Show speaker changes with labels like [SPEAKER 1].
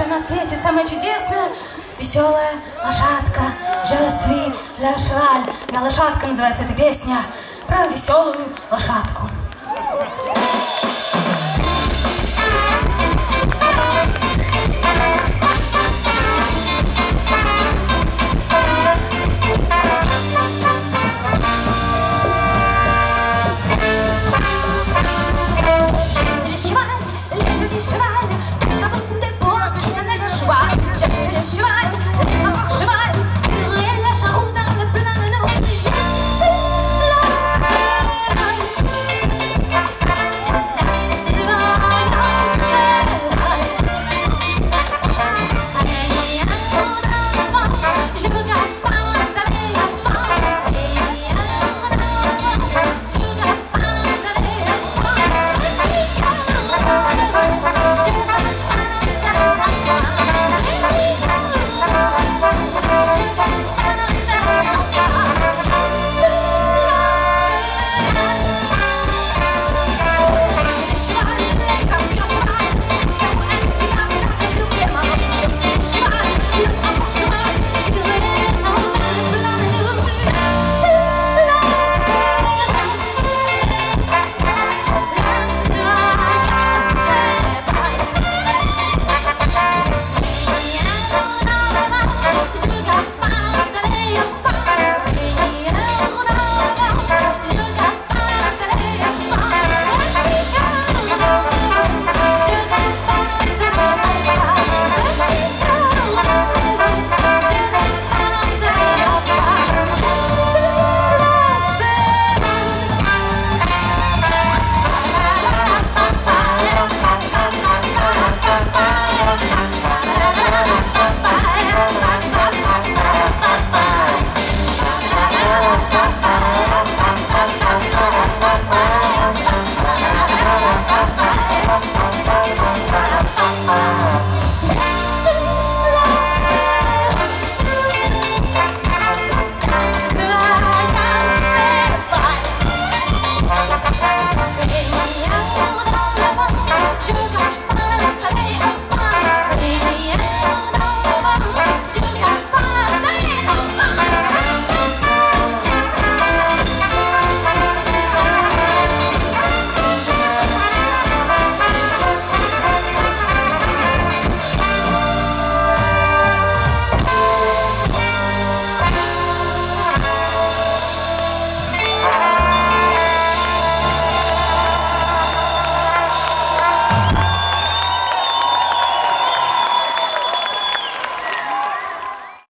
[SPEAKER 1] на свете самая чудесная, веселая лошадка. Je suis la cheval. Я лошадка называется эта песня про веселую лошадку.